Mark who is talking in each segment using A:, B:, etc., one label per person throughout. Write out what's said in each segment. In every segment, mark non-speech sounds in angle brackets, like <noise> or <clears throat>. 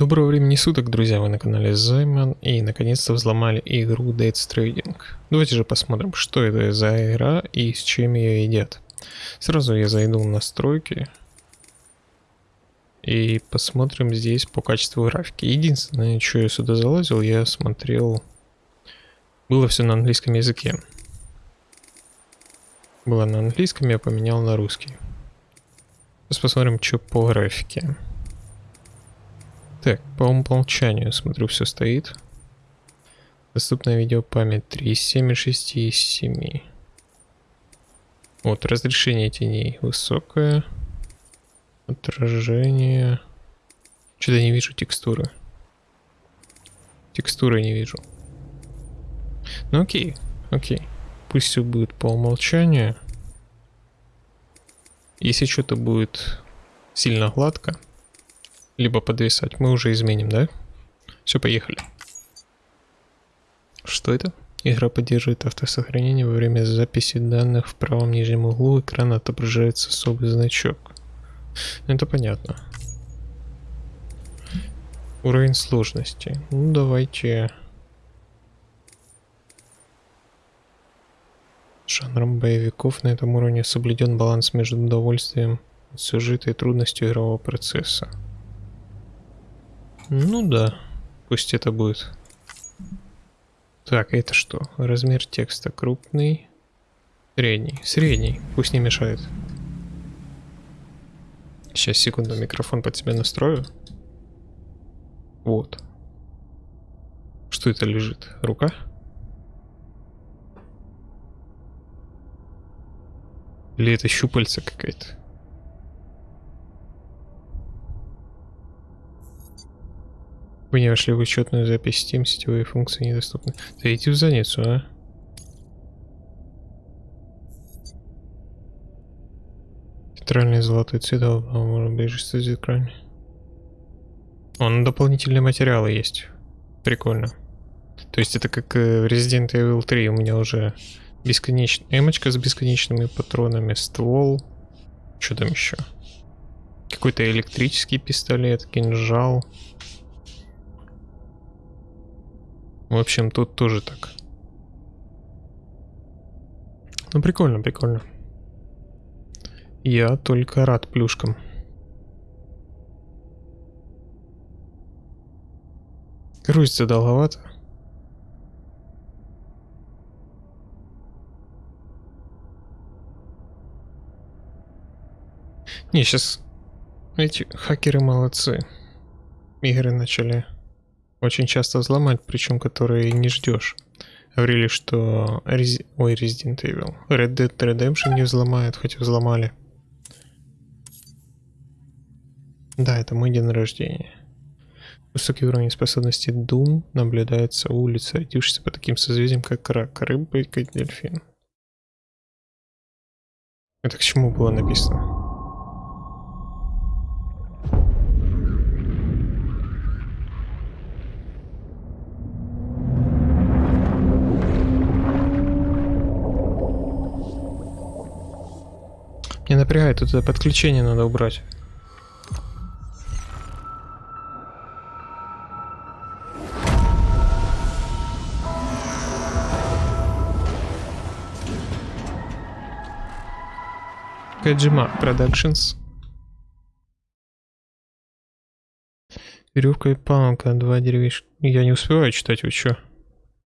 A: Доброго времени суток, друзья, вы на канале Займан и наконец-то взломали игру Dead Stranding. Давайте же посмотрим, что это за игра и с чем ее едят. Сразу я зайду в настройки и посмотрим здесь по качеству графики. Единственное, что я сюда залазил, я смотрел... Было все на английском языке. Было на английском, я поменял на русский. Сейчас посмотрим, что по графике. Так, по умолчанию, смотрю, все стоит. Доступная видеопамять 3 из 7 и 6 из 7. Вот, разрешение теней высокое. Отражение. Что-то не вижу текстуры. Текстуры не вижу. Ну окей, окей. Пусть все будет по умолчанию. Если что-то будет сильно гладко, либо подвисать. Мы уже изменим, да? Все, поехали. Что это? Игра поддерживает автосохранение во время записи данных в правом нижнем углу экрана отображается особый значок. Это понятно. Уровень сложности. Ну давайте. Жанром боевиков на этом уровне соблюден баланс между удовольствием от сюжета и трудностью игрового процесса. Ну да, пусть это будет. Так, это что? Размер текста крупный. Средний. Средний. Пусть не мешает. Сейчас, секунду, микрофон под себя настрою. Вот. Что это лежит? Рука? Или это щупальца какая-то? Вы не вошли в учетную запись Steam, сетевые функции недоступны. Да иди в задницу, а. Центральный золотой цвет, а может быть, с экране. Он дополнительные материалы есть. Прикольно. То есть это как э, Resident Evil 3 у меня уже бесконечная эмочка с бесконечными патронами, ствол. Что там еще? Какой-то электрический пистолет, кинжал. В общем, тут тоже так. Ну, прикольно, прикольно. Я только рад плюшкам. Грузится долговато. Не, сейчас эти хакеры молодцы. Игры начали очень часто взломать, причем которые не ждешь. Говорили, что Рез... Ой, Resident Evil. Red Dead Redemption не взломают, хоть взломали. Да, это мой день рождения. Высокий уровень способности Doom наблюдается у улицы, по таким созвездиям, как рак, рыба и дельфин. Это к чему было написано? Не напрягай, тут это подключение надо убрать. Каджима Productions. Веревка и палка, два деревишка. Я не успеваю читать, вы чё?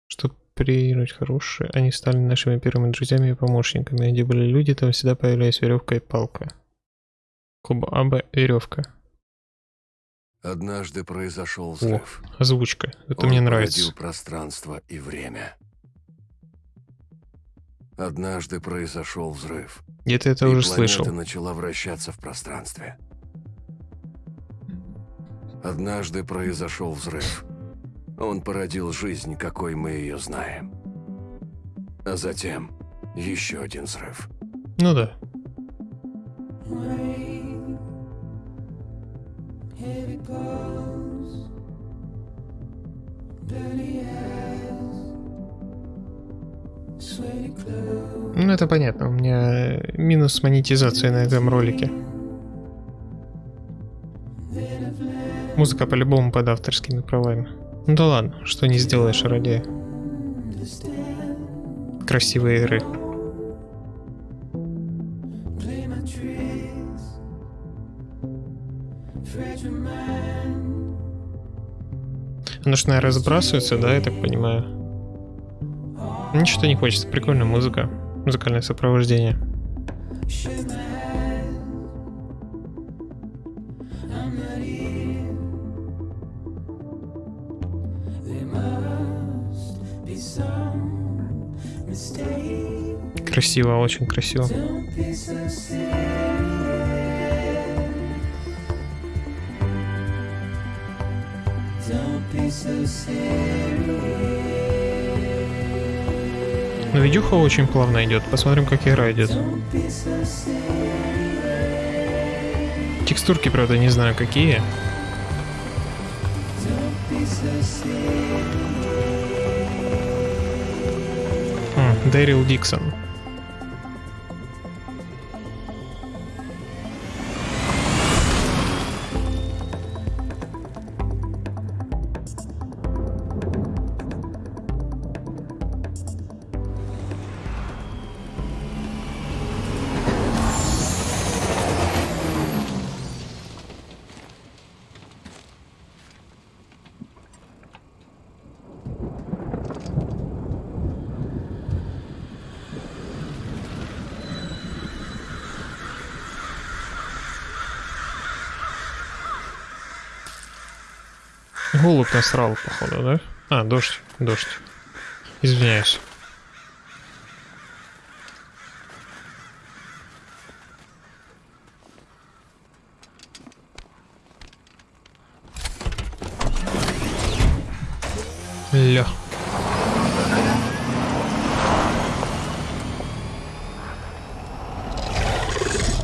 A: Что проигрывать хорошие. Они стали нашими первыми друзьями и помощниками. Где были люди, там всегда появлялись веревка и палка. Куба АБ веревка.
B: Однажды произошел взрыв.
A: О, озвучка. Это
B: Он
A: мне нравится.
B: пространство и время. Однажды произошел взрыв.
A: Где-то это
B: и
A: уже слышал.
B: начала вращаться в пространстве. Однажды произошел взрыв. Он породил жизнь, какой мы ее знаем. А затем еще один взрыв.
A: Ну да. Ну это понятно, у меня минус монетизации на этом ролике. Музыка по-любому под авторскими правами. Ну да ладно, что не сделаешь ради красивой игры. Оно ж, наверное, разбрасывается, да, я так понимаю? Ничего не хочется, прикольная музыка, музыкальное сопровождение. Красиво, очень красиво. Но видюха очень плавно идет. Посмотрим, как игра идет. Текстурки, правда, не знаю какие. Дэрил Диксон. Насрал, походу, да? А, дождь, дождь. Извиняюсь. Ля.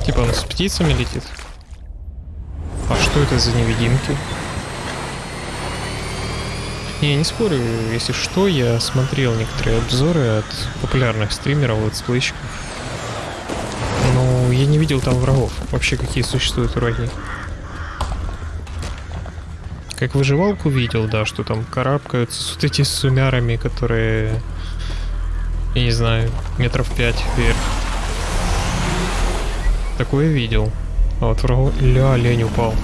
A: Типа он с птицами летит? А что это за невидимки? Не, не спорю, если что, я смотрел некоторые обзоры от популярных стримеров, летсплейщиков. Но я не видел там врагов. Вообще, какие существуют враги. Как выживалку видел, да, что там карабкаются с вот эти сумярами, которые, я не знаю, метров пять вверх. Такое видел. А вот врагу... Ля, лень упал.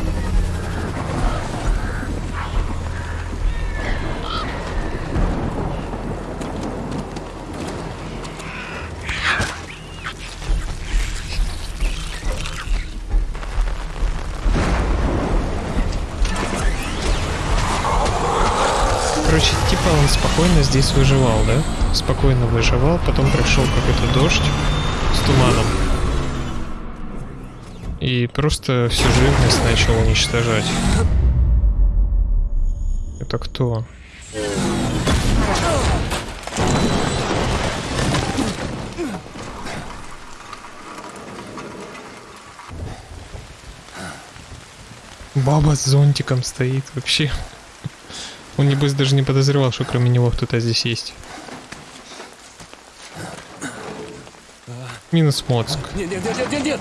A: Он спокойно здесь выживал, да? Спокойно выживал, потом пришел какой-то дождь с туманом. И просто всю живность начал уничтожать. Это кто? Баба с зонтиком стоит вообще. Он, небось, даже не подозревал, что кроме него кто-то здесь есть. Минус Моцк. Нет, нет, нет, нет, нет!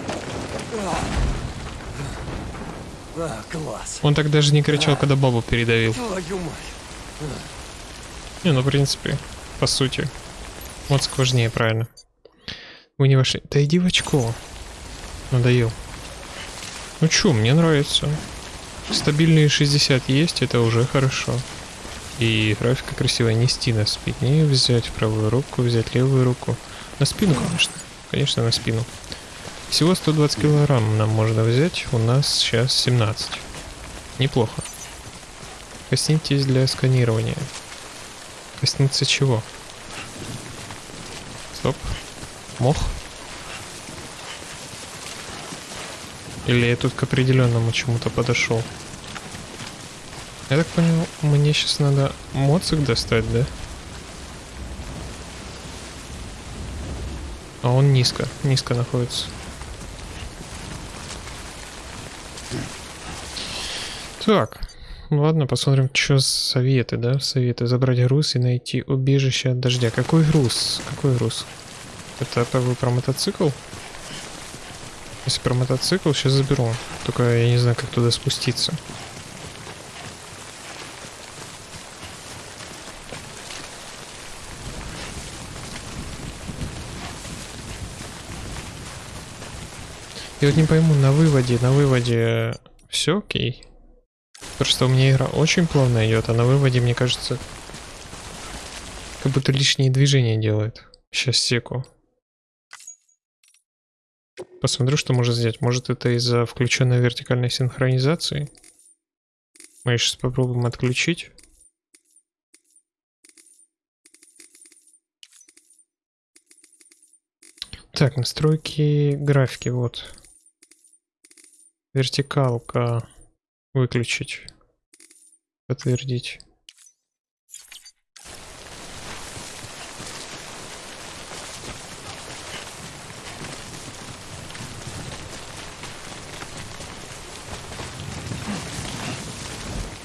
A: А, класс. Он так даже не кричал, когда бабу передавил. Не, ну, в принципе, по сути. Моцк важнее, правильно. Вы не вошли. Да иди в очко. Надоел. Ну чё, мне нравится. Стабильные 60 есть, это уже хорошо. И графика красивая. Нести на спине, взять правую руку, взять левую руку. На спину, конечно. Конечно, на спину. Всего 120 килограмм нам можно взять. У нас сейчас 17. Неплохо. Коснитесь для сканирования. Коснуться чего? Стоп. Мох? Или я тут к определенному чему-то подошел? Я так понял, мне сейчас надо моцик достать, да? А он низко, низко находится. Так, ладно, посмотрим, что советы, да? Советы. Забрать груз и найти убежище от дождя. Какой груз? Какой груз? Это вы про мотоцикл? Если про мотоцикл, сейчас заберу. Только я не знаю, как туда спуститься. Я вот не пойму, на выводе, на выводе все окей. Просто у меня игра очень плавно идет, а на выводе, мне кажется, как будто лишние движения делает. Сейчас секу. Посмотрю, что может сделать. Может это из-за включенной вертикальной синхронизации? Мы сейчас попробуем отключить. Так, настройки графики, вот. Вертикалка выключить. Подтвердить.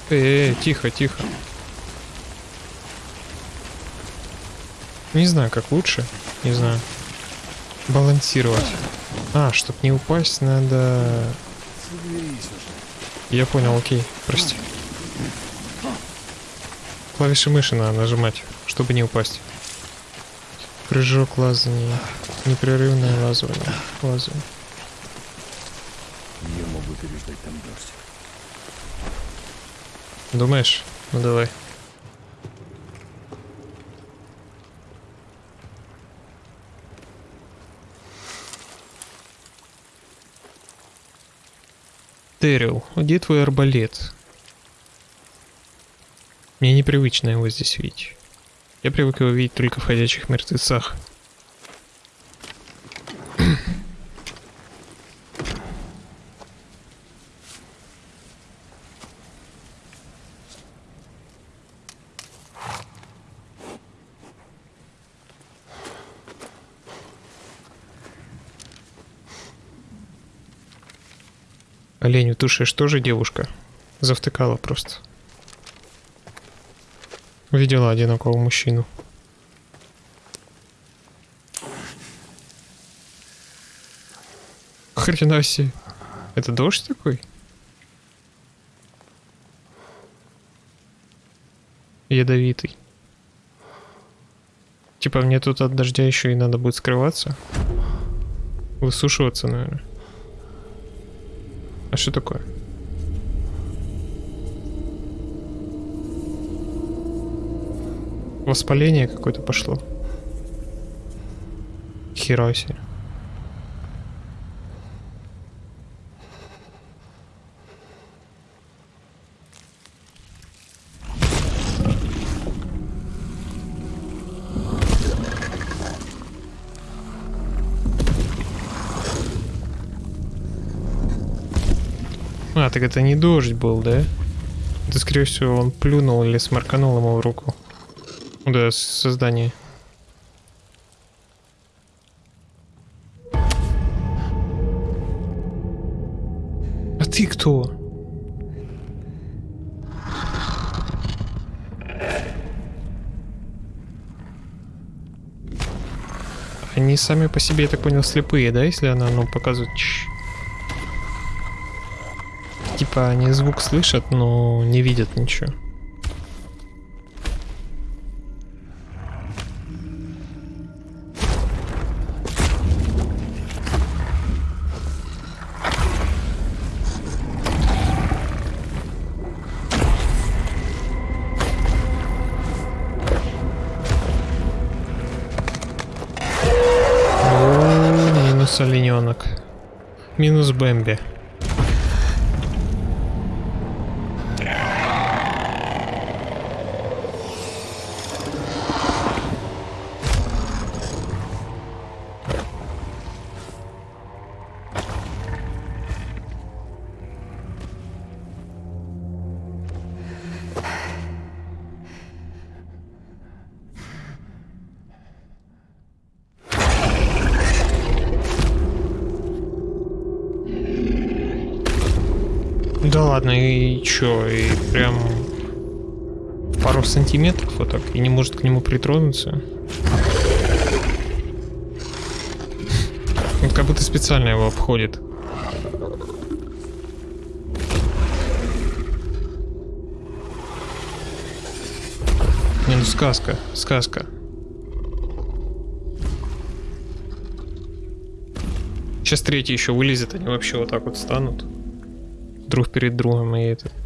A: Эй, тихо, тихо. Не знаю, как лучше. Не знаю. Балансировать. А, чтобы не упасть, надо... Я понял, окей, прости. Клавиши мыши надо нажимать, чтобы не упасть. Прыжок, лазание, непрерывное лазание. лазание.
C: Я могу переждать там дождь.
A: Думаешь? Ну давай. Террил, где твой арбалет? Мне непривычно его здесь видеть. Я привык его видеть только в ходячих мертвецах. Олень утушишь тоже девушка? Завтыкала просто. Видела одинокого мужчину. Хрена себе. Это дождь такой? Ядовитый. Типа мне тут от дождя еще и надо будет скрываться. Высушиваться, наверное. А что такое? Воспаление какое-то пошло. Хера так это не дождь был, да? Это, скорее всего, он плюнул или сморканул ему в руку. Да, создание. А ты кто? Они сами по себе, я так понял, слепые, да, если она, ну, показывает... Типа они звук слышат, но не видят ничего. Минус олененок. Минус Бэмби. Вот так, и не может к нему притронуться. Он как будто специально его обходит. Не, ну сказка, сказка. Сейчас третий еще вылезет, они вообще вот так вот станут. Друг перед другом и этот.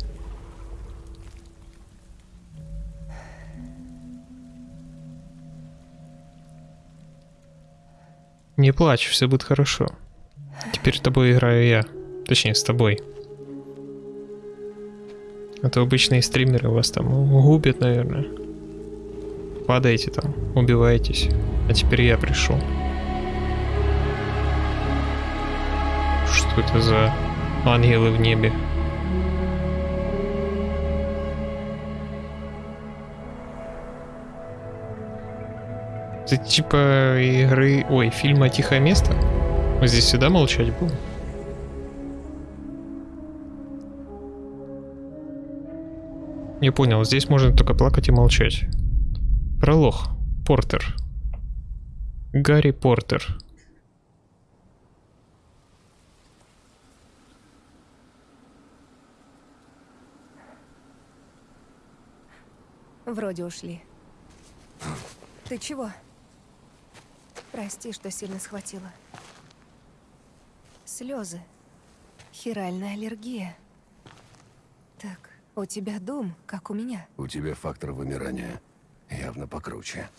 A: Не плачь, все будет хорошо. Теперь с тобой играю я. Точнее, с тобой. А то обычные стримеры вас там губят, наверное. Падаете там, убиваетесь. А теперь я пришел. Что это за ангелы в небе? Это типа игры... Ой, фильма «Тихое место»? Мы здесь всегда молчать будем? Не понял, здесь можно только плакать и молчать. Пролог. Портер. Гарри Портер.
D: Вроде ушли. Ты чего? Прости, что сильно схватила. Слезы. Хиральная аллергия. Так, у тебя дум, как у меня.
B: У тебя фактор вымирания явно покруче.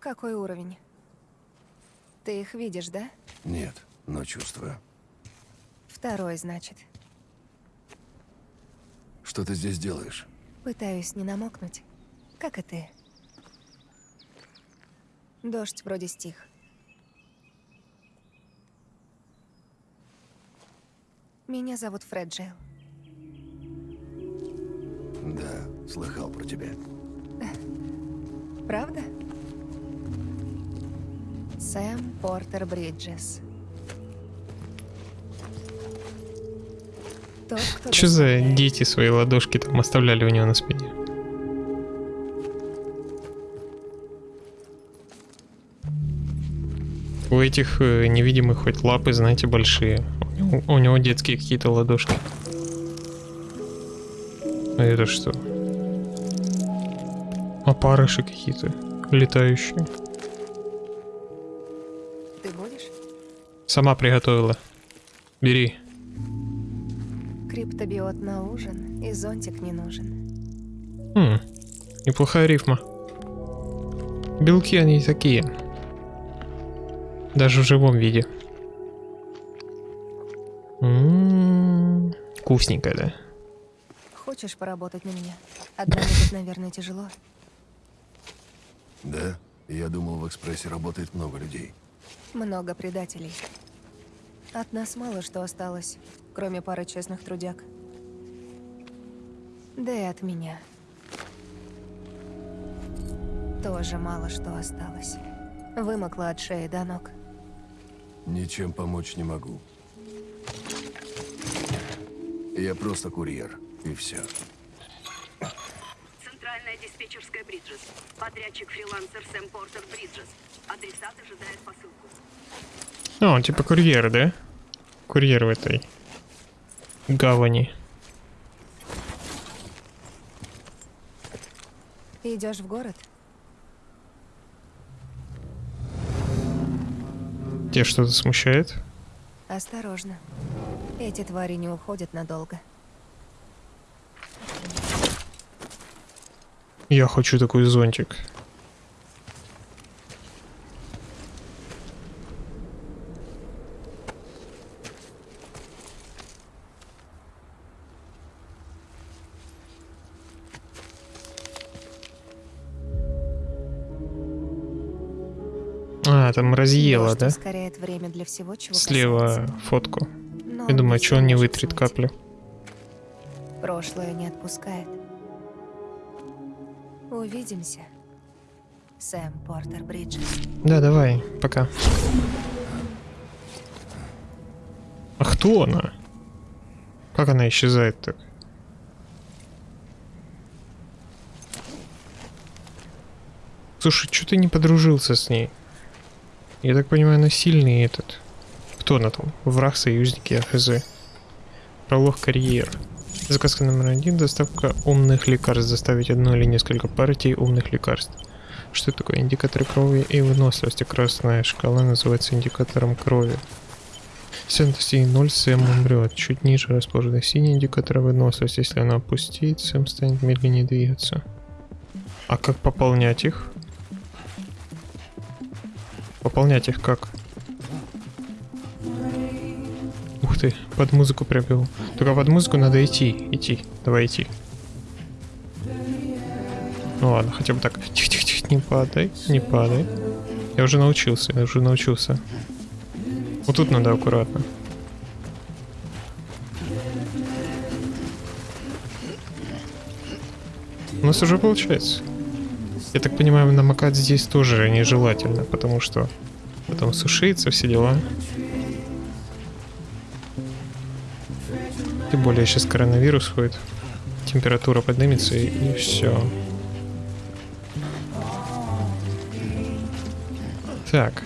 D: Какой уровень? Ты их видишь, да?
B: Нет, но чувствую.
D: Второй, значит.
B: Что ты здесь делаешь?
D: Пытаюсь не намокнуть. Как и ты. Дождь вроде стих. Меня зовут Фреджил.
B: Да, слыхал про тебя.
D: Правда? Сэм Портер Бриджес. Тот, кто
A: Что за дети свои ладошки там оставляли у него на спине? У этих э, невидимых хоть лапы, знаете, большие. У него, у него детские какие-то ладошки. А это что? Опарыши какие-то летающие.
D: Ты будешь?
A: Сама приготовила. Бери.
D: Криптобиот на ужин, и зонтик не нужен.
A: Хм, неплохая рифма. Белки они такие. Даже в живом виде. М, Вкусненько, да?
D: Хочешь поработать на меня? Одна будет, наверное, тяжело.
B: Да? Я думал, в экспрессе работает много людей.
D: Много предателей. От нас мало что осталось, кроме пары честных трудяг. Да и от меня. Тоже мало что осталось. Вымокла от шеи до ног.
B: Ничем помочь не могу. Я просто курьер, и все.
E: Центральная диспетчерская Бриджес. Подрядчик фрилансер Сэм Портер Бриджес. Адресат ожидает посылку.
A: О, типа курьер, да? Курьер в этой гавани.
D: Идешь в город?
A: Тебя что-то смущает?
D: Осторожно. Эти твари не уходят надолго.
A: Я хочу такой зонтик. А, там разъела, да?
D: время для всего, чего
A: Слева
D: касается.
A: фотку. Я думаю, что он не вытрет каплю.
D: Прошлое не отпускает. Увидимся. Сэм Портер Бриджес.
A: Да, давай, пока. А кто она? Как она исчезает так? Слушай, что ты не подружился с ней? Я так понимаю, она сильный этот. Кто она там? Враг, союзники, АХЗ. Пролог карьер. Заказка номер один. Доставка умных лекарств. Доставить одну или несколько партий умных лекарств. Что такое? Индикаторы крови и выносливости. Красная шкала называется индикатором крови. Достигнет 0, Сэм умрет. Чуть ниже расположены синий индикатор выносливости. Если она опустит, Сэм станет медленнее двигаться. А как пополнять их? Пополнять их как? Под музыку привел. Только под музыку надо идти, идти. Давай идти. Ну ладно, хотя бы так. Тихо-тихо-тихо, не падай, не падай. Я уже научился, я уже научился. Вот тут надо аккуратно. У нас уже получается. Я так понимаю, намокать здесь тоже нежелательно, потому что потом сушится, все дела. Тем более сейчас коронавирус ходит. Температура поднимется и, и все. Так,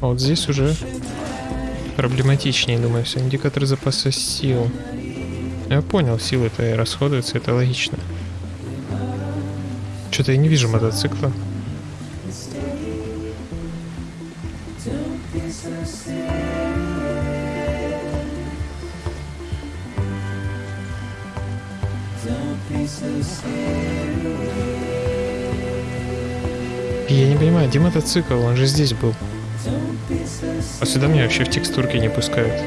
A: а вот здесь уже проблематичнее, думаю, все. Индикатор запаса сил. Я понял, силы-то и расходуются, это логично. Что-то я не вижу мотоцикла. Мотоцикл? Он же здесь был. А сюда меня вообще в текстурки не пускают.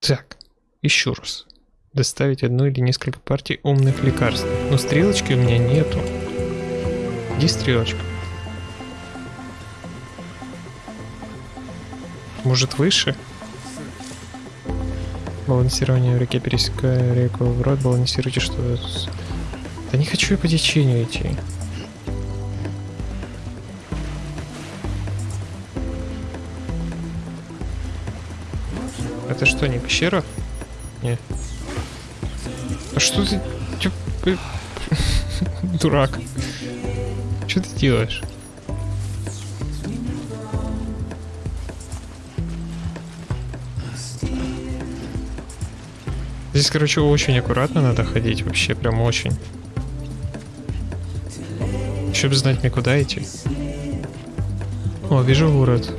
A: Так, еще раз. Доставить одну или несколько партий умных лекарств. Но стрелочки у меня нету. Где стрелочка? Может выше? Балансирование в реке, пересекая реку в рот, балансируйте что Да не хочу я по течению идти. Это что, не пещера? Не. А что ты... <laughs> Дурак. Что ты делаешь? Здесь, короче, очень аккуратно надо ходить, вообще прям очень. Чтобы знать мне куда идти. О, вижу город.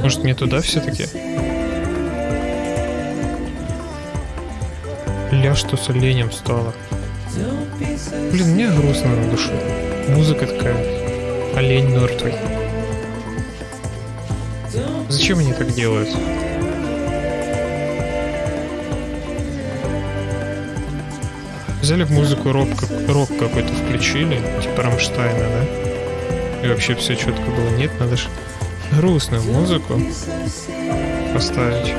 A: Может мне туда все-таки? Ля, что с оленем стало. Блин, мне грустно на душе. Музыка такая. Олень мертвый. Зачем они так делают? Взяли в музыку рок, рок какой-то включили, типа Рамштайна, да? И вообще все четко было. Нет, надо же грустную музыку поставить.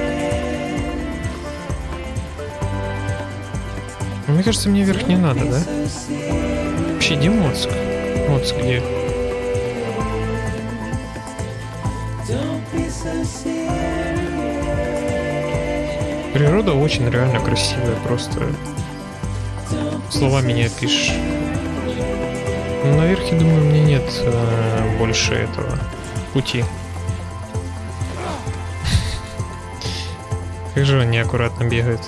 A: Мне кажется, мне вверх не надо, да? Вообще, где Моцк? Моцк где? Природа очень реально красивая, просто словами не опишешь. Наверх, я думаю, мне нет э, больше этого пути. <laughs> Как же он неаккуратно бегает.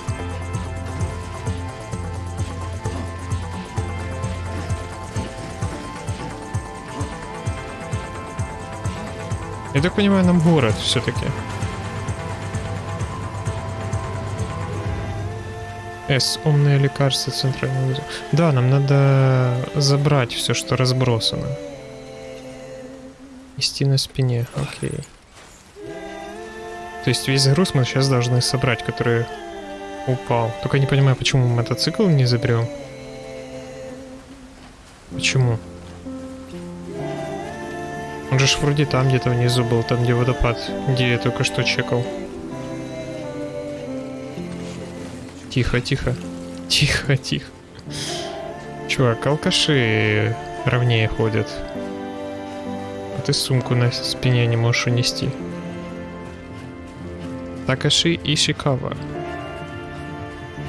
A: Я так понимаю, нам город все-таки. С. Умное лекарство центрального узел. Да, нам надо забрать все, что разбросано. Нести на спине, окей. То есть весь груз мы сейчас должны собрать, который упал. Только не понимаю, почему мы мотоцикл не заберем. Почему? Он же вроде там где-то внизу был, там где водопад, где я только что чекал. Тихо, тихо. Тихо, тихо. Чувак, алкаши ровнее ходят. А ты сумку на спине не можешь унести. Такаши и Шикава.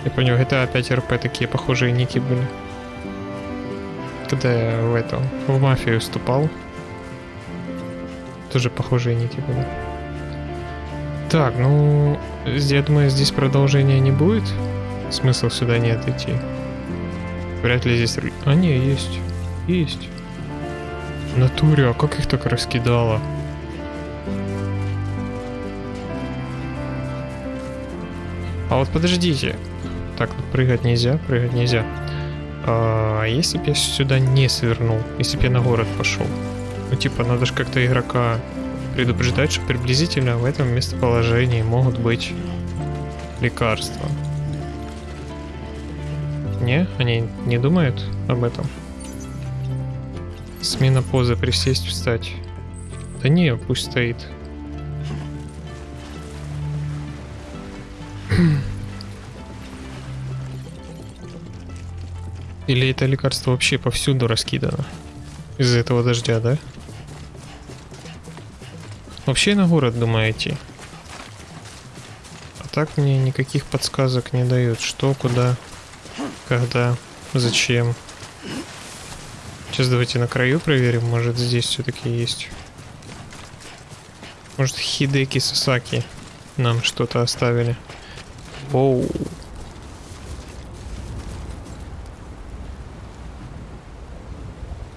A: Я понял, это опять РП такие похожие ники были. Когда я в этом, в мафию вступал, тоже похожие ники были. Так, ну, я думаю, здесь продолжения не будет. Смысл сюда нет идти. Вряд ли здесь... А, не, есть. Есть. В натуре, а как их так раскидало? А вот подождите. Так, прыгать нельзя, прыгать нельзя. А если бы я сюда не свернул, если бы я на город пошел? Ну, типа, надо же как-то игрока предупреждать, что приблизительно в этом местоположении могут быть лекарства. Не? Они не думают об этом? Смена позы, присесть, встать. Да не, пусть стоит. <clears throat> Или это лекарство вообще повсюду раскидано? Из-за этого дождя, да? Вообще на город думаю идти. А так мне никаких подсказок не дают. Что, куда, когда, зачем. Сейчас давайте на краю проверим. Может здесь все-таки есть. Может Хидеки Сасаки нам что-то оставили. Воу.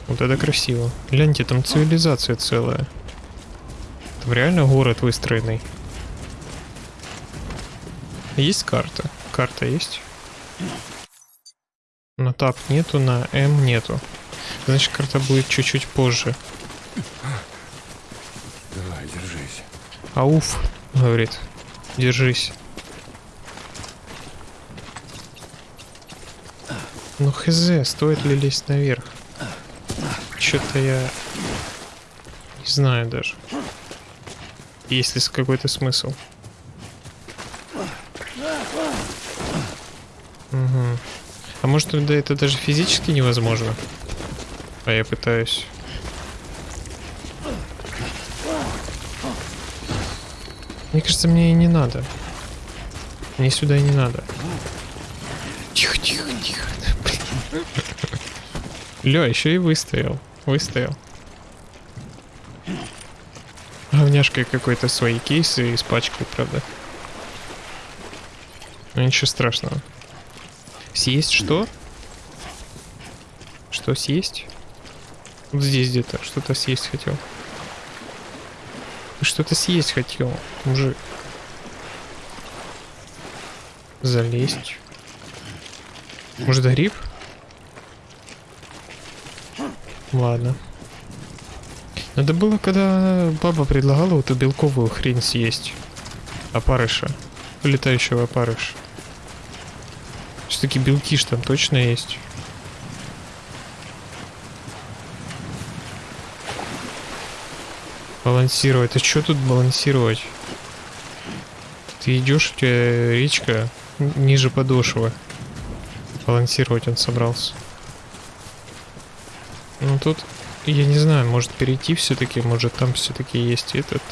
A: Вот это красиво. Гляньте, там цивилизация целая. Там реально город выстроенный. Есть карта? Карта есть? На тап нету, на М нету. Значит, карта будет чуть-чуть позже.
C: Давай, держись.
A: Ауф, говорит. Держись. Ну хз, стоит ли лезть наверх? Что-то я не знаю даже. Есть ли какой-то смысл? Может тогда это даже физически невозможно? А я пытаюсь. Мне кажется, мне и не надо. Мне сюда и не надо. Тихо, тихо, тихо. Ля, еще и выстоял. Выстоял. Говняшкой какой-то свои кейсы испачкал, правда. Но ничего страшного. Съесть что? Что съесть? Вот здесь где-то что-то съесть хотел. Что-то съесть хотел, мужик. Залезть. Может, гриб? Ладно. Надо было, когда баба предлагала эту белковую хрень съесть. Опарыша. Летающего опарыша. Все-таки белки ж там точно есть. Балансировать. А что тут балансировать? Ты идешь, у тебя речка ниже подошвы. Балансировать он собрался. Ну тут, я не знаю, может перейти все-таки, может там все-таки есть этот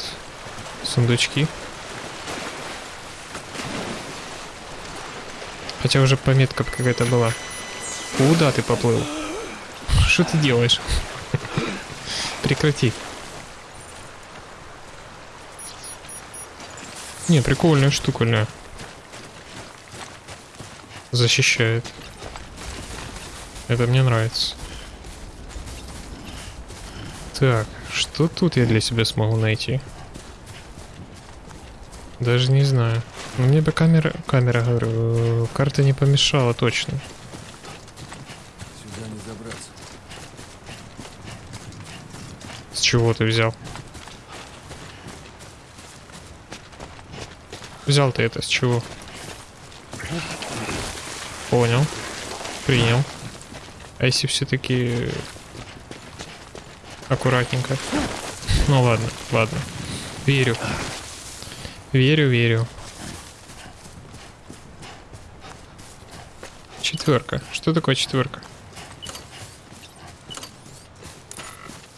A: сундучки. Хотя уже пометка какая-то была. Куда ты поплыл? Что ты делаешь? Прекрати. Не, прикольная штука. Защищает. Это мне нравится. Так, что тут я для себя смогу найти? Даже не знаю. Но мне бы камера, камера, говорю, э, карта не помешала точно.
C: Сюда не забраться.
A: С чего ты взял? Взял ты это с чего? Понял. Принял. А если все-таки аккуратненько? Ну ладно, ладно. Верю. Верю, верю. Четверка. Что такое четверка?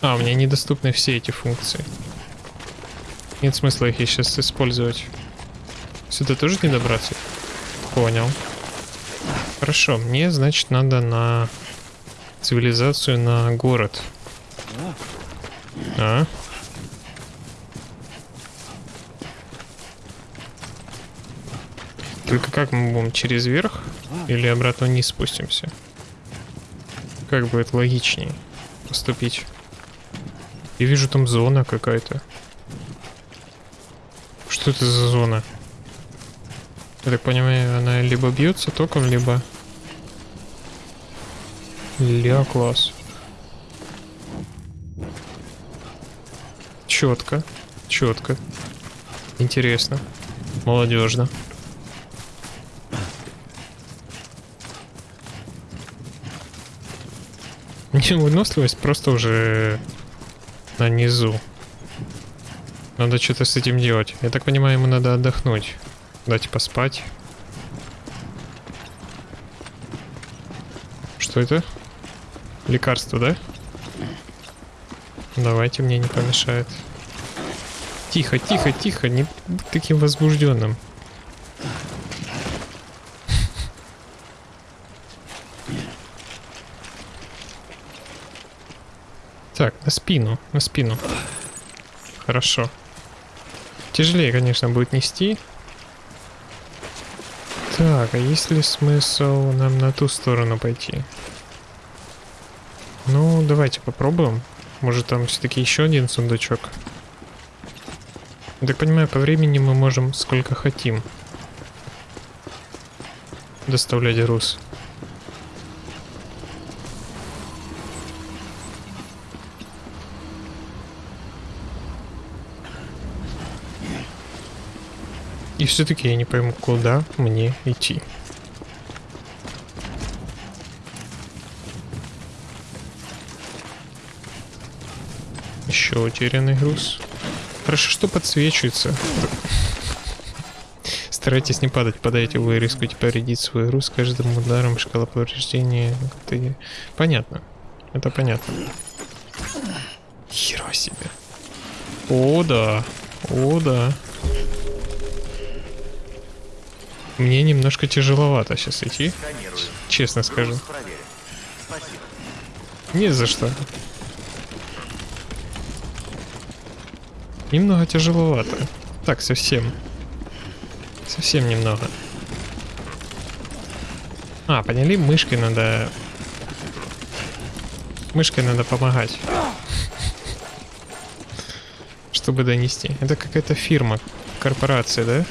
A: А, у меня недоступны все эти функции. Нет смысла их сейчас использовать. Сюда тоже не добраться? Понял. Хорошо, мне, значит, надо на цивилизацию, на город. А? Только как мы будем? Через верх? Или обратно вниз спустимся? Как будет логичнее поступить? Я вижу там зона какая-то. Что это за зона? Я так понимаю, она либо бьется током, либо... Ля, класс. Четко, четко. Интересно. Молодежно. Не, выносливость просто уже на низу. Надо что-то с этим делать. Я так понимаю, ему надо отдохнуть. Дать поспать. Что это? Лекарство, да? Давайте, мне не помешает. Тихо, тихо, тихо, не будь таким возбужденным. Так, на спину, на спину. Хорошо. Тяжелее, конечно, будет нести. Так, а есть ли смысл нам на ту сторону пойти? Ну, давайте попробуем. Может там все-таки еще один сундучок. Так понимаю, по времени мы можем сколько хотим доставлять груз. Все-таки я не пойму, куда мне идти. Еще утерянный груз. Хорошо, что подсвечивается. <laughs> Старайтесь не падать, падайте, вы рискуете повредить свой груз каждым ударом шкала повреждения. Ты... Понятно. Это понятно. Херо себе. О, да. О, да. Мне немножко тяжеловато сейчас идти. Честно скажу. Не за что. Немного тяжеловато. Так, совсем. Совсем немного. А, поняли? Мышкой надо... Мышкой надо помогать. Чтобы донести. Это какая-то фирма, корпорация, да?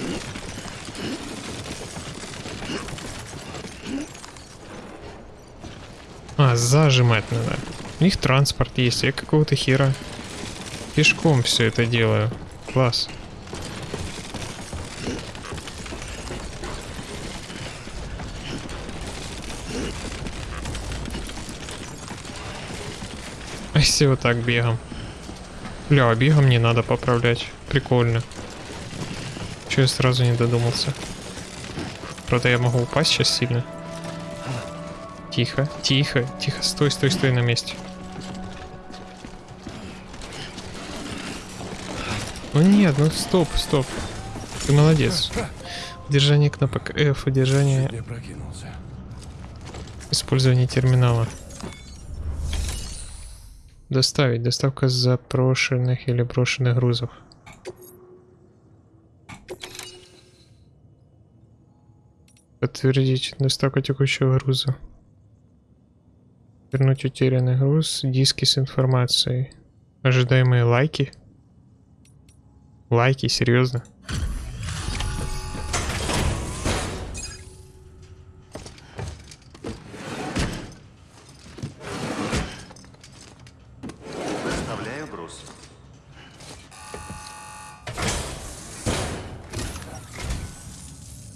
A: А, зажимать надо. У них транспорт есть, я какого-то хера пешком все это делаю. Класс. А если вот так бегом? Бля, а бегом не надо поправлять. Прикольно. Че я сразу не додумался? Правда, я могу упасть сейчас сильно. Тихо, тихо, тихо, стой, стой, стой на месте. Ну нет, ну стоп, стоп. Ты молодец. Удержание кнопок F, удержание... Использование терминала. Доставить. Доставка запрошенных или брошенных грузов. Подтвердить доставку текущего груза. Вернуть утерянный груз. Диски с информацией. Ожидаемые лайки. Лайки, серьезно?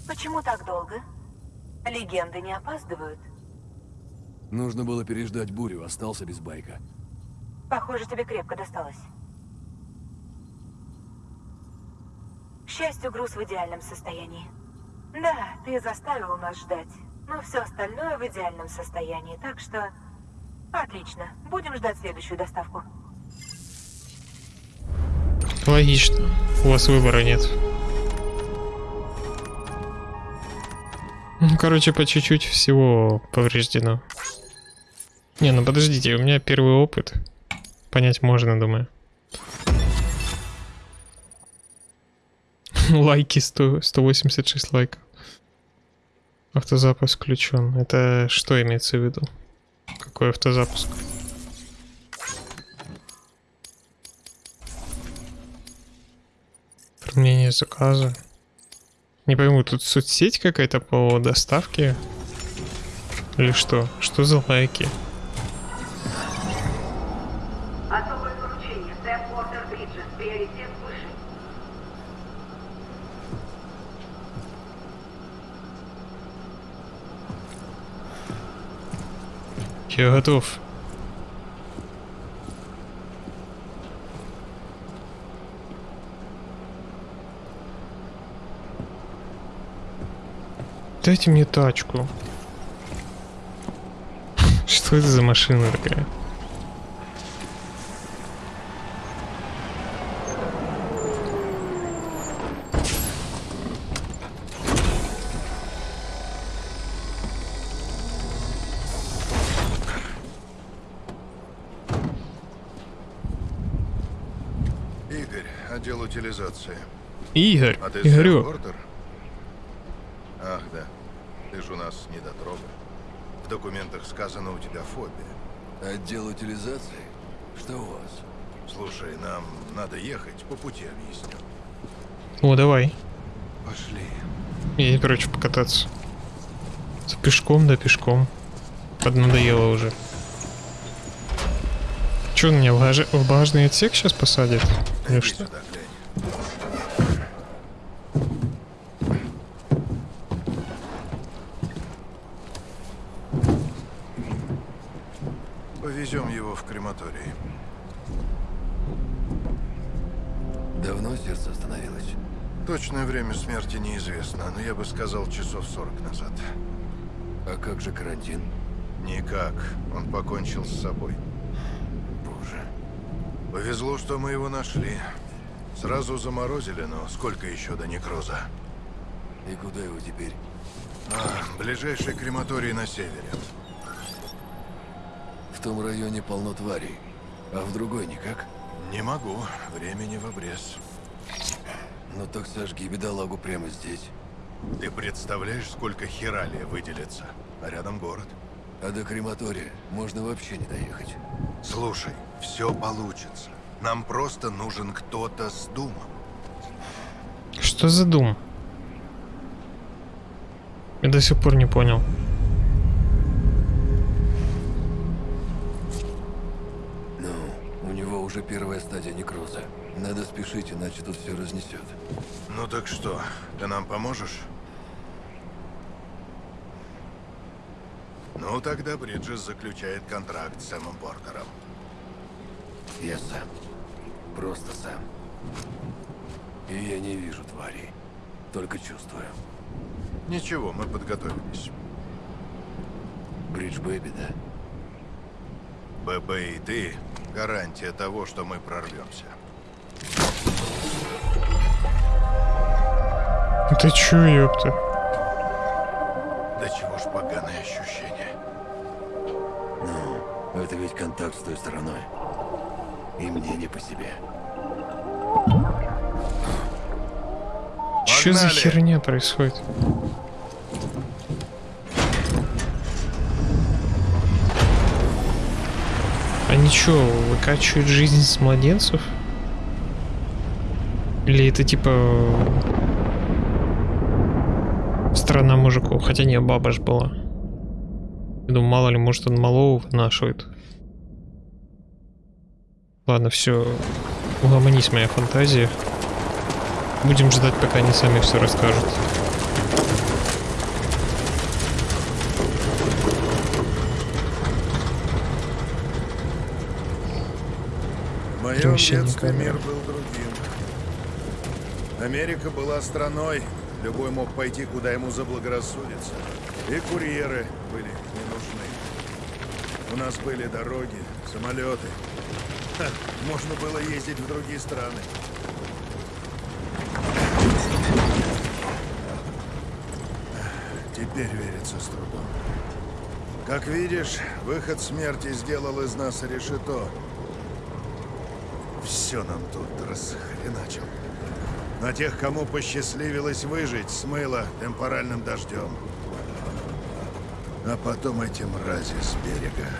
D: Почему так долго? Легенды не опаздывают.
B: Нужно было переждать бурю, остался без байка.
D: Похоже, тебе крепко досталось. К счастью, груз в идеальном состоянии. Да, ты заставил нас ждать. Но все остальное в идеальном состоянии, так что... Отлично. Будем ждать следующую доставку.
A: Логично. У вас выбора нет. Ну, короче, по чуть-чуть всего повреждено. Не, ну подождите, у меня первый опыт. Понять можно, думаю. <laughs> Лайки 100, 186 лайков. Автозапуск включен. Это что имеется в виду? Какой автозапуск? Оформление заказа. Не пойму, тут соцсеть какая-то по доставке? Или что? Что за лайки? Я готов. Дайте мне тачку. <laughs> Что это за машина такая?
C: Игорь, отдел утилизации.
A: Игорь,
C: А ты
A: Игорю.
C: Портер? Ах, да. Ты же у нас недотрога. В документах сказано, у тебя фобия.
B: Отдел утилизации? Что у вас?
C: Слушай, нам надо ехать, по пути объясню.
A: О, давай.
C: Пошли.
A: Я не прочь покататься. За пешком, да пешком. Поднадоело уже. Че меня в, багаж- в багажный отсек сейчас посадит? Или что?
C: сюда, в крематорий.
B: Давно сердце остановилось?
C: Точное время смерти неизвестно, но я бы сказал часов 40 назад.
B: А как же карантин?
C: Никак. Он покончил с собой.
B: Боже.
C: Повезло, что мы его нашли. Сразу заморозили, но сколько еще до некроза?
B: И куда его теперь?
C: А, ближайший крематорий на севере.
B: В том районе полно тварей. А в другой никак?
C: Не могу. Времени в обрез.
B: Ну так сожги бедолагу прямо здесь.
C: Ты представляешь, сколько хералия выделится? А рядом город.
B: А до крематория можно вообще не доехать.
C: Слушай, все получится. Нам просто нужен кто-то с думом.
A: Что за дум? Я до сих пор не понял.
B: Уже первая стадия некроза. Надо спешить, иначе тут все разнесет.
C: Ну так что, ты нам поможешь? Ну тогда Бриджес заключает контракт с Сэмом Портером.
B: Я сам. Просто сам. И я не вижу тварей. Только чувствую.
C: Ничего, мы подготовились.
B: Бридж Бэби, да?
C: ББ и ты — гарантия того, что мы прорвемся.
A: Ты чё, ёпта?
C: Да чего ж поганое ощущение.
B: Ну, это ведь контакт с той стороной. И мне не по себе.
A: Что за
C: Погнали!
A: херня происходит? Они чё, выкачивают жизнь с младенцев? Или это типа... Страна мужиков? Хотя не, баба ж была. Я думаю, мало ли, может он малого вынашивает. Ладно, все. Угомонись, моя фантазия. Будем ждать, пока они сами все расскажут.
C: Моем мир был другим. Америка была страной, любой мог пойти, куда ему заблагорассудится. И курьеры были не нужны. У нас были дороги, самолеты. Ха, можно было ездить в другие страны. Теперь верится с трудом. Как видишь, выход смерти сделал из нас решето. Все нам тут расхреначил. На тех, кому посчастливилось выжить, смыло темпоральным дождем. А потом эти мрази с берега.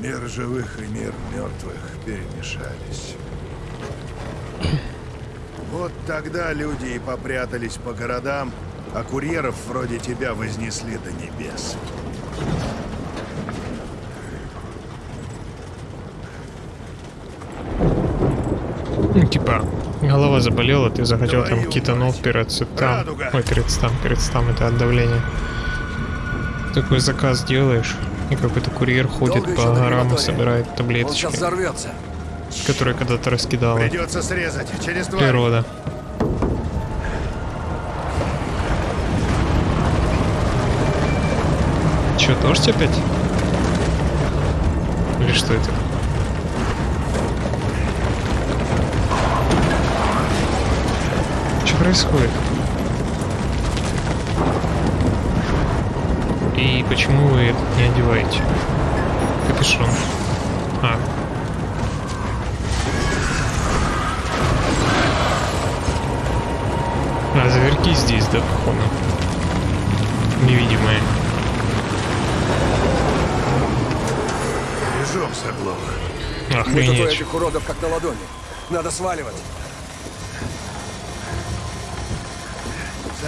C: Мир живых и мир мертвых перемешались. <clears throat> Вот тогда люди и попрятались по городам, а курьеров вроде тебя вознесли до небес.
A: Типа, голова заболела, ты захотел там кетанол.
C: Радуга.
A: Ой, перед стам, это от давления. Такой заказ делаешь, и какой-то курьер ходит
B: Долго
A: по горам и собирает таблеточки,
B: взорвется.
A: которые когда-то раскидала
C: Придется срезать через два.
A: природа. Че, дождь опять? Или что это? Происходит? И почему вы это не одеваете? Капюшон. А. А, зверьки здесь, да, походу. Невидимые.
B: Тут у
A: Охренеть.
B: этих уродов как на ладони. Надо сваливать.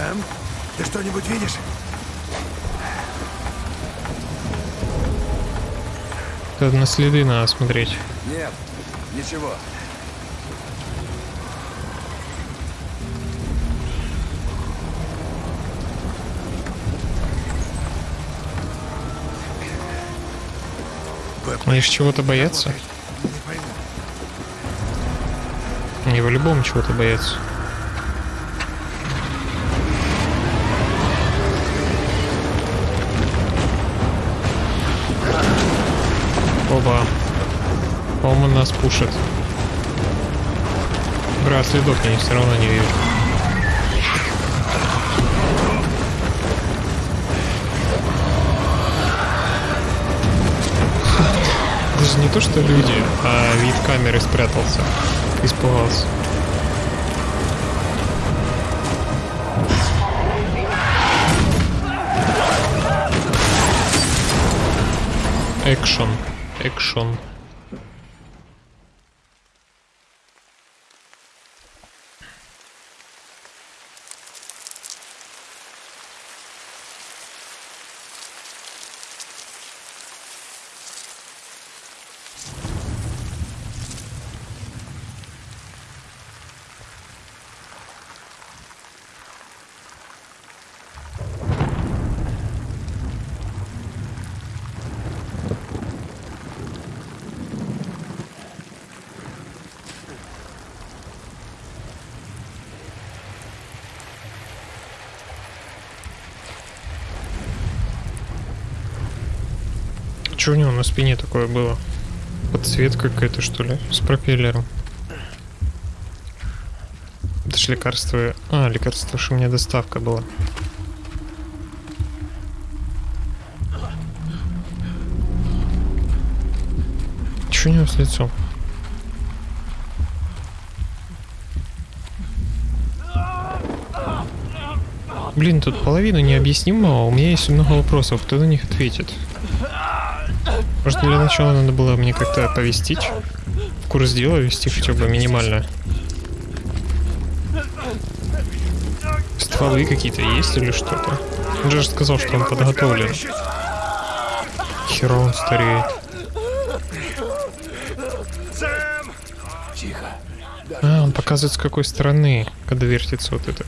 C: Сэм, ты что-нибудь видишь?
A: Тут на следы надо смотреть.
B: Нет, ничего.
A: Они ж чего-то боятся. Они по-любому чего-то боятся. По-моему, нас пушат. Бра, следов я все равно не вижу. Даже не то, что люди, а вид камеры спрятался. Испугался. Экшон. Экшон. Че у него на спине такое было? Подсветка какая-то, что ли? С пропеллером. Это ж лекарство... А, лекарство, что у меня доставка была. Че у него с лицом? Блин, тут половина необъяснимого. У меня есть много вопросов. Кто на них ответит? Может, для начала надо было мне как-то оповестить? В курс дела вести хотя бы минимально. Стволы какие-то есть или что-то? Он же сказал, что он подготовлен. Хера он стареет. А, он показывает с какой стороны, когда вертится вот это.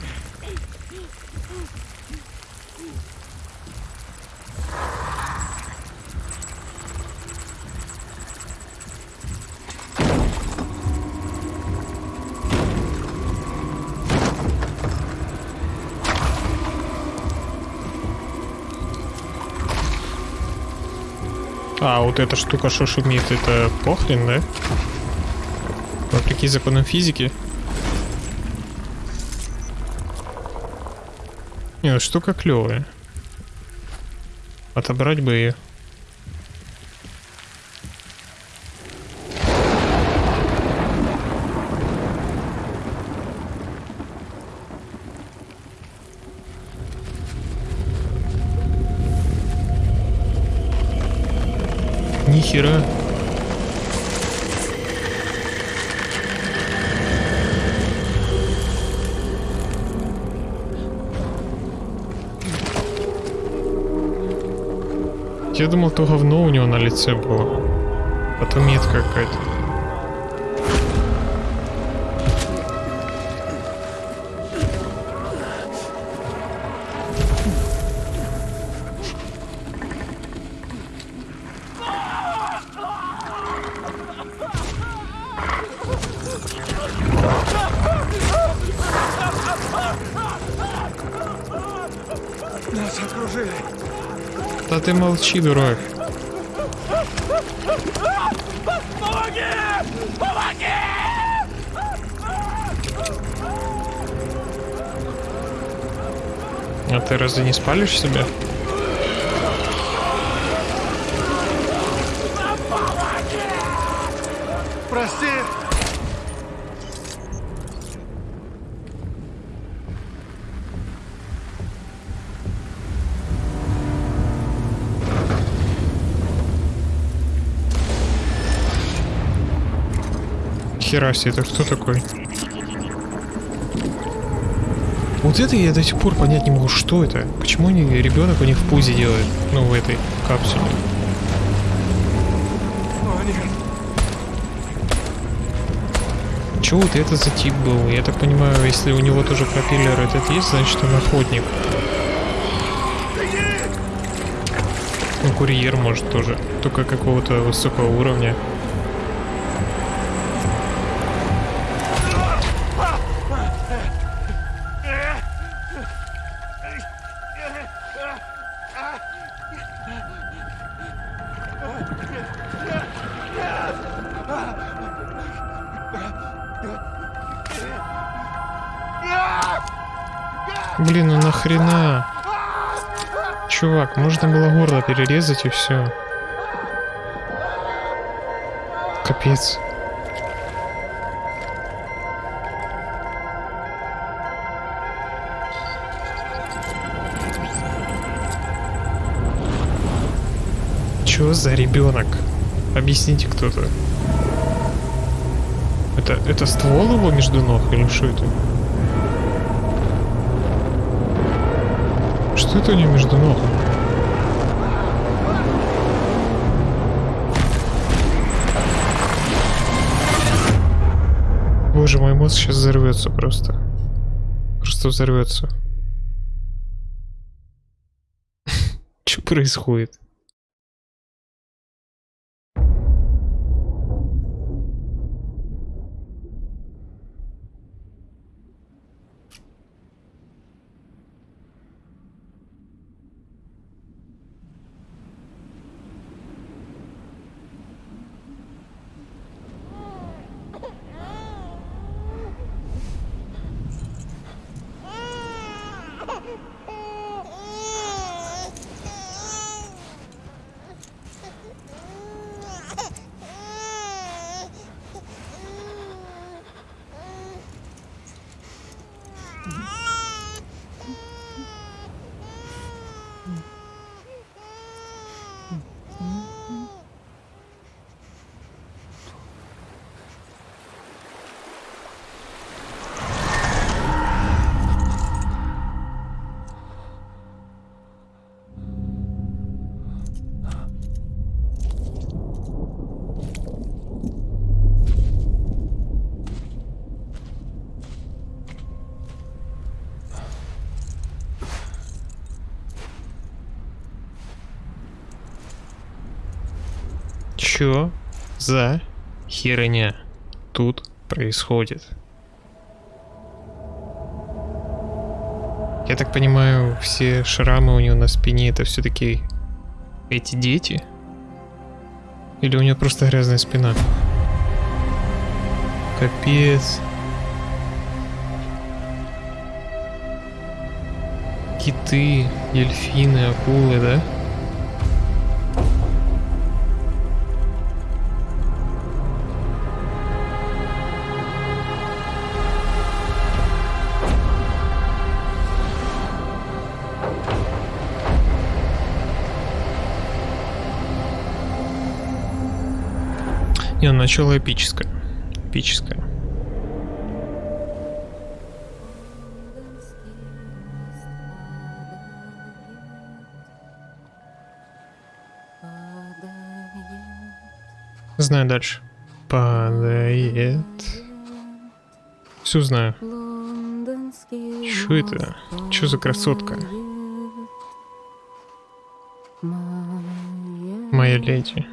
A: Вот эта штука, что шумит, это похрен, да? Вопреки законам физики. Не, ну штука клевая. Отобрать бы ее. зафиксирую. Я думал, то говно у него на лице было. Потом метка какая-то. Ты молчи, дурак. А ты разве не спалишь себя?
C: Прости.
A: Хера это кто такой? Вот это я до сих пор понять не могу, что это? Почему они, ребенок у них в пузе делает? Ну, в этой капсуле.
C: О, нет.
A: Че вот это за тип был? Я так понимаю, если у него тоже пропеллер этот есть, значит он охотник. Ну, курьер может тоже. Только какого-то высокого уровня. Можно было горло перерезать и все. Капец. Чё за ребенок? Объясните кто-то. Это, это ствол его между ног или что это? Что это у него между ног? Боже, мой мозг сейчас взорвется просто. Просто взорвется. <laughs> Что происходит? Чё за херня тут происходит? Я так понимаю, все шрамы у него на спине это все-таки эти дети? Или у него просто грязная спина? Капец. Киты, дельфины, акулы, да? Начало эпическое. Эпическое. Знаю дальше. Падает. Все знаю. Что это? Что за красотка? Моя леди.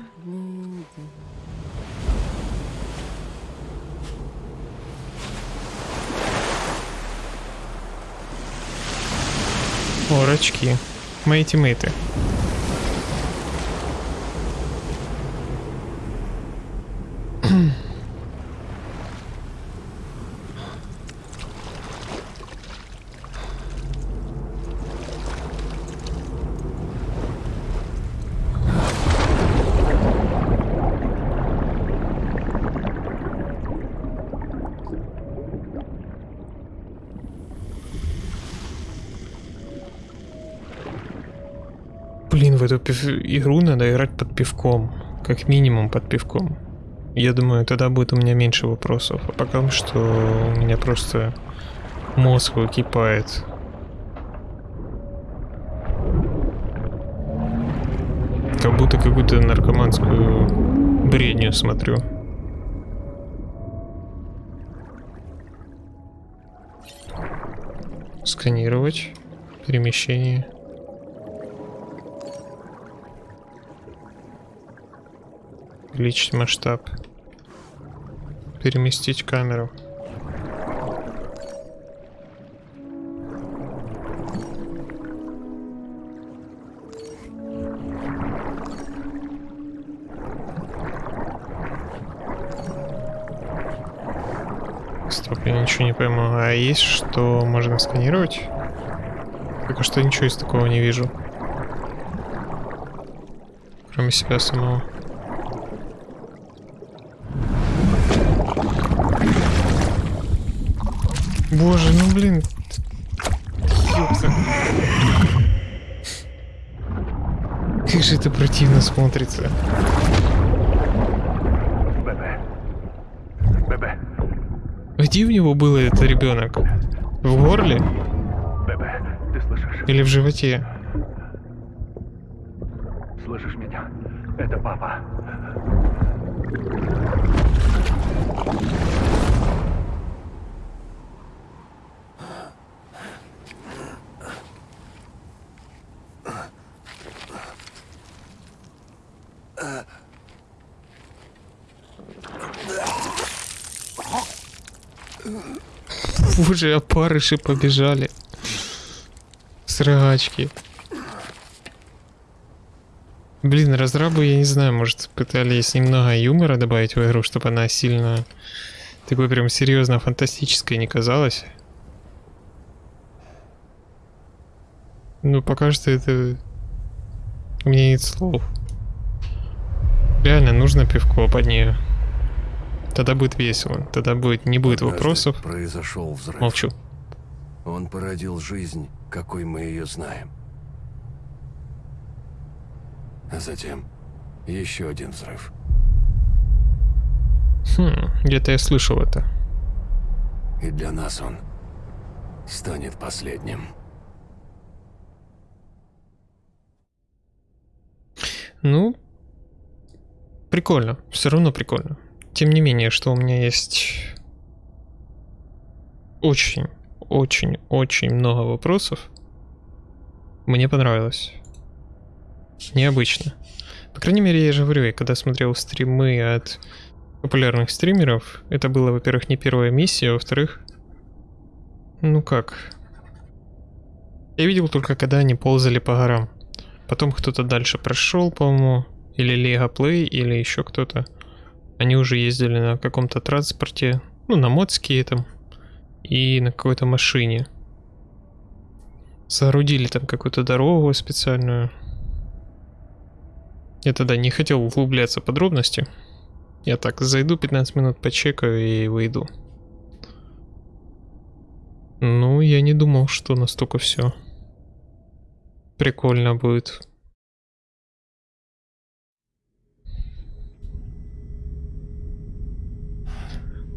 A: О, рачки. Мои пивком. Как минимум под пивком. Я думаю, тогда будет у меня меньше вопросов. А пока что у меня просто мозг выкипает. Как будто какую-то наркоманскую бредню смотрю. Сканировать. Перемещение. Увеличить масштаб. Переместить камеру. Стоп, я ничего не пойму. А есть что можно сканировать? Пока что ничего из такого не вижу. Кроме себя самого. Боже, ну блин. Как же это противно смотрится.
F: Бебе. Бебе.
A: Где у него было это ребенок? В горле
F: Бебе. Ты слышишь?
A: или в животе?
F: Слышишь меня? Это папа.
A: Боже, опарыши побежали. Срачки. Блин, разрабы, я не знаю, может, пытались немного юмора добавить в игру, чтобы она сильно такой прям серьезно фантастической не казалась. Ну, пока что это... У меня нет слов. Реально, нужно пивко под нее. Тогда будет весело. Тогда будет, не будет
B: Однажды
A: вопросов.
B: произошел взрыв.
A: Молчу.
B: Он породил жизнь, какой мы ее знаем. А затем еще один взрыв.
A: Хм, где-то я слышал это.
B: И для нас он станет последним.
A: Ну, прикольно. Все равно прикольно. Тем не менее, что у меня есть очень, очень, очень много вопросов. Мне понравилось. Необычно. По крайней мере, я же говорю, я когда смотрел стримы от популярных стримеров, это было, во-первых, не первая миссия, а во-вторых, ну как, я видел только, когда они ползали по горам. Потом кто-то дальше прошел, по-моему, или Лего Плей, или еще кто-то. Они уже ездили на каком-то транспорте, ну, на модске там, и на какой-то машине. Соорудили там какую-то дорогу специальную. Я тогда не хотел углубляться в подробности. Я так зайду 15 минут почекаю и выйду. Ну, я не думал, что настолько все прикольно будет.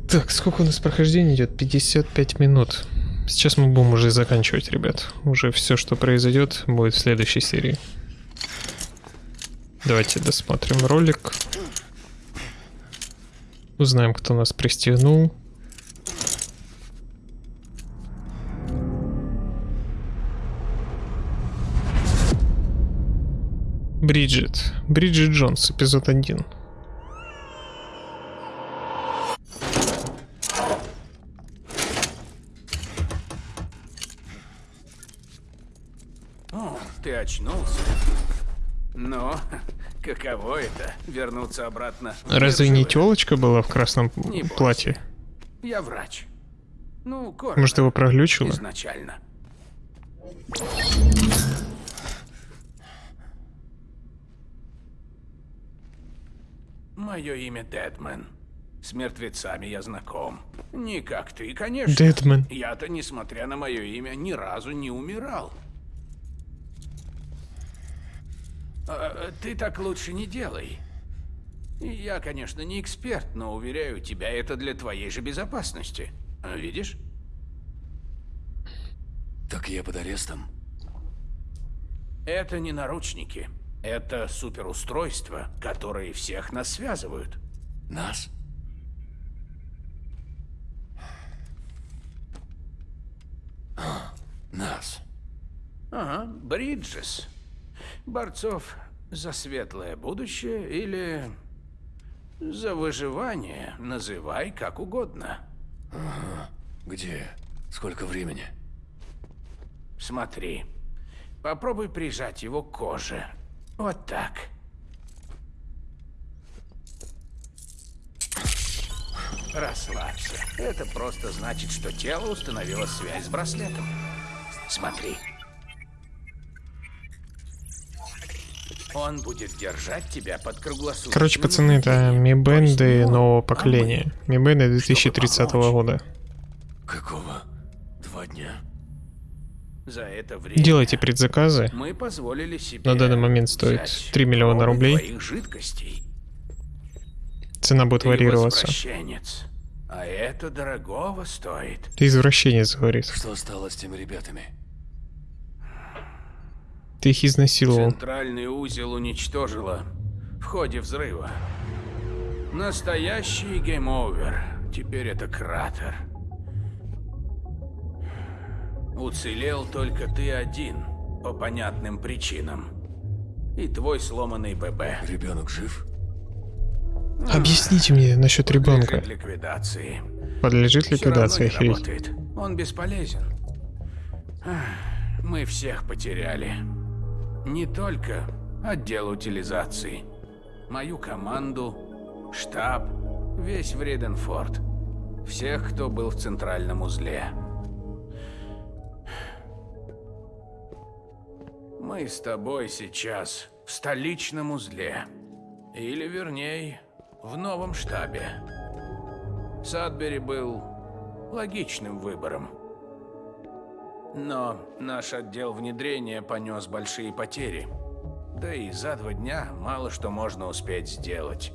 A: Так, сколько у нас прохождения идет? 55 минут. Сейчас мы будем уже заканчивать, ребят. Уже все, что произойдет, будет в следующей серии. Давайте досмотрим ролик. Узнаем, кто нас пристегнул. Бриджит. Бриджит Джонс, эпизод 1.
G: Очнулся. Но каково это вернуться обратно?
A: Разве не телочка была в красном
G: Не
A: платье?
G: Я врач. Ну, коротко.
A: Может, его проглючило?
G: Изначально. Мое имя Дедмен. С мертвецами я знаком. Не как ты, конечно.
A: Дедмен.
G: Я-то, несмотря на мое имя, ни разу не умирал. А, ты так лучше не делай. Я, конечно, не эксперт, но уверяю тебя, это для твоей же безопасности. А, Видишь?
B: Так я под арестом?
G: Это не наручники. Это суперустройства, которые всех нас связывают.
B: Нас? А, Нас.
G: Ага, Бриджес. Борцов за светлое будущее или за выживание, называй как угодно.
B: Где? Сколько времени?
G: Смотри. Попробуй прижать его к коже. Вот так. Расслабься. Это просто значит, что тело установило связь с браслетом. Смотри. Он будет держать тебя под круглосуточным
A: Короче, пацаны, это ми-бенды
G: не
A: нового
G: а
A: поколения. Ми-бенды 2030
G: помочь.
A: года.
B: Какого? Два дня?
G: За это время
A: Делайте предзаказы.
G: мы позволили себе
A: На данный момент стоит
G: взять
A: 3 миллиона рублей.
G: жидкостей.
A: Цена будет
G: Ты
A: варьироваться.
G: возвращенец. А это дорогого стоит.
A: Ты извращенец, говорит.
B: Что стало с теми ребятами?
A: Ты их изнасиловал.
G: Центральный узел уничтожила в ходе взрыва. Настоящий game over. Теперь это кратер. Уцелел только ты один, по понятным причинам. И твой сломанный ББ.
B: Ребенок жив?
A: Объясните мне насчет ребенка.
G: Подлежит ликвидации.
A: Подлежит ликвидации,
G: не
A: охереть.
G: Он бесполезен. Мы всех потеряли. Не только отдел утилизации. Мою команду, штаб, весь Вреденфорд. Всех, кто был в центральном узле. Мы с тобой сейчас в столичном узле. Или, вернее, в новом штабе. Садбери был логичным выбором. Но наш отдел внедрения понес большие потери. Да и за два дня мало что можно успеть сделать.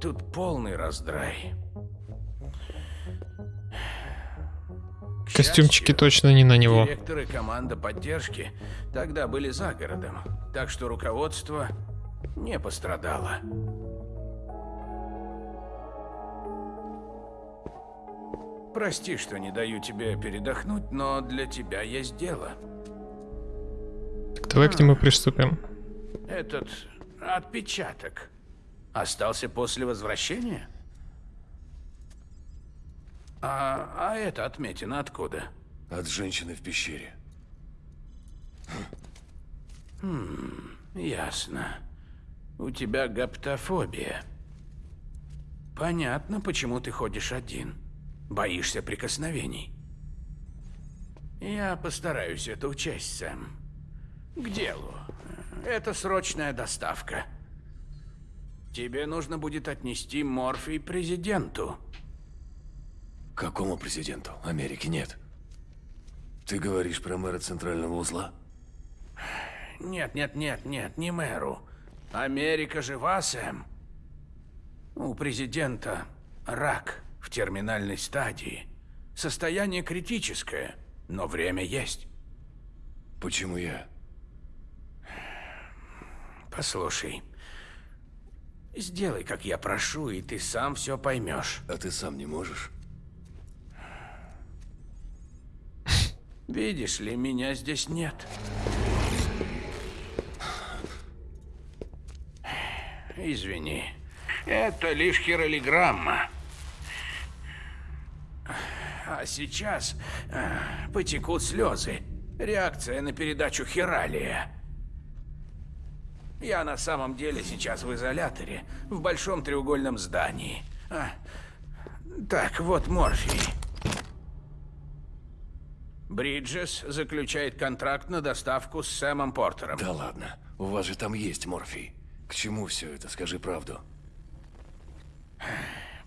G: Тут полный раздрай. К
A: Костюмчики
G: счастью,
A: точно не на него.
G: Директор и команда поддержки тогда были за городом, так что руководство не пострадало. Прости, что не даю тебе передохнуть, но для тебя есть дело.
A: Так давай к нему приступим.
G: Этот отпечаток остался после возвращения? А, а это отметина откуда?
B: От женщины в пещере.
G: Ясно. У тебя гаптофобия. Понятно, почему ты ходишь один. Боишься прикосновений. Я постараюсь это учесть, Сэм. К делу. Это срочная доставка. Тебе нужно будет отнести морфий президенту.
B: Какому президенту? Америки нет. Ты говоришь про мэра центрального узла?
G: Нет, нет, нет, нет, не мэру. Америка жива, Сэм. У президента рак в терминальной стадии. Состояние критическое, но время есть.
B: Почему я?
G: Послушай, Сделай, как я прошу, и ты сам все поймешь.
B: А ты сам не можешь?
G: Видишь ли, меня здесь нет. Извини. Это лишь хиролиграмма. А сейчас э, потекут слезы. Реакция на передачу Хиралия. Я на самом деле сейчас в изоляторе, в большом треугольном здании. А, так, вот морфий. Бриджес заключает контракт на доставку с Сэмом Портером.
B: Да ладно, у вас же там есть морфий. К чему все это, скажи правду.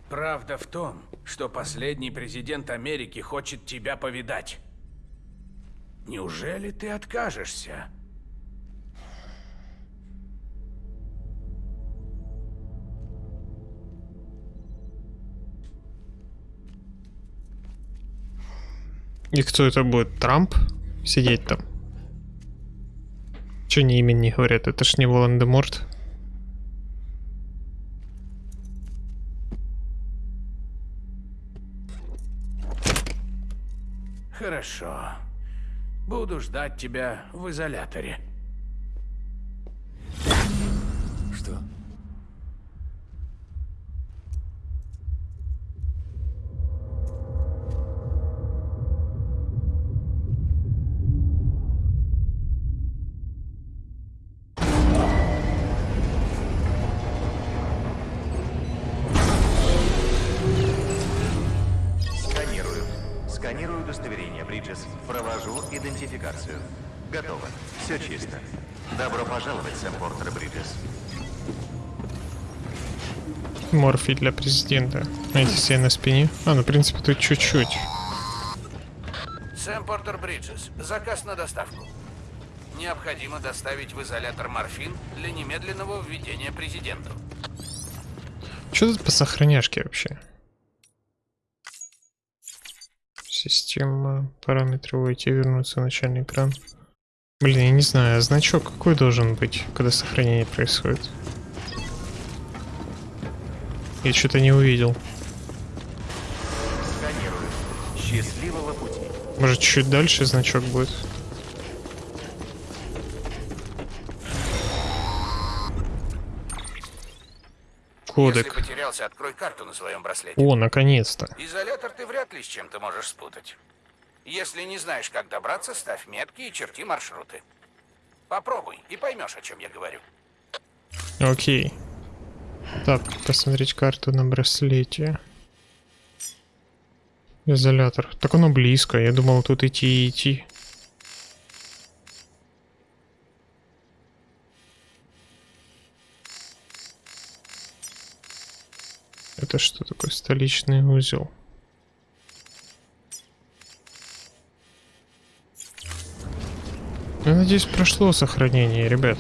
G: Правда в том, что последний президент Америки хочет тебя повидать. Неужели ты откажешься?
A: И кто это будет? Трамп? Сидеть там? Че не говорят? Это ж не Волан-де-Морт.
G: Хорошо. Буду ждать тебя в изоляторе.
A: Морфий для президента. Найти себе на спине. А, ну, в принципе, тут чуть-чуть.
G: Сэм Портер Бриджес. Заказ на доставку. Необходимо доставить в изолятор морфин для немедленного введения президенту.
A: Что тут по сохраняшке вообще? Система, параметры войти, вернуться, начальный экран. Блин, я не знаю, а значок какой должен быть, когда сохранение происходит? Я что-то не увидел.
H: Счастливого пути.
A: Может, чуть дальше значок будет? Кодек.
G: Если потерялся, открой карту на своем браслете.
A: О, наконец-то.
G: Изолятор ты вряд ли с чем-то можешь спутать. Если не знаешь, как добраться, ставь метки и черти маршруты. Попробуй и поймешь, о чем я говорю.
A: Окей. Так, посмотреть карту на браслете. Изолятор. Так оно близко. Я думал тут идти и идти. Это что такое? Столичный узел. Я надеюсь, прошло сохранение, ребят.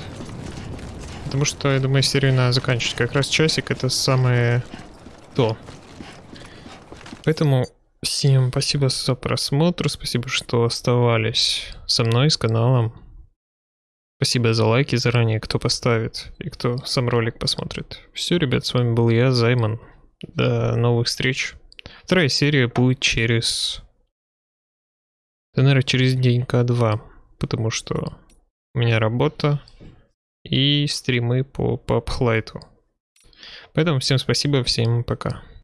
A: Потому что, я думаю, серию надо заканчивать. Как раз часик это самое то. Поэтому всем спасибо за просмотр, спасибо, что оставались со мной, с каналом. Спасибо за лайки заранее, кто поставит и кто сам ролик посмотрит. Все, ребят, с вами был я, Займан. До новых встреч. Вторая серия будет через... Да, наверное, через денька-два. Потому что у меня работа и стримы по PUBG Lite. Поэтому всем спасибо, всем пока.